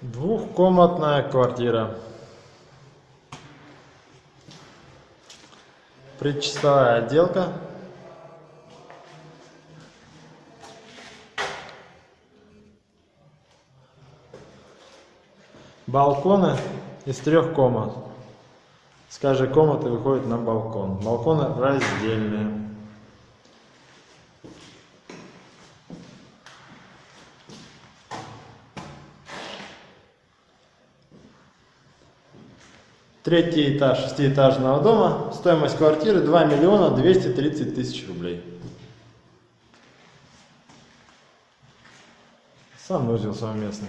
Двухкомнатная квартира. Предчистовая отделка. Балконы из трех комнат. С каждой комнаты выходит на балкон. Балконы раздельные. Третий этаж шестиэтажного дома. Стоимость квартиры 2 миллиона 230 тысяч рублей. Санузел совместный.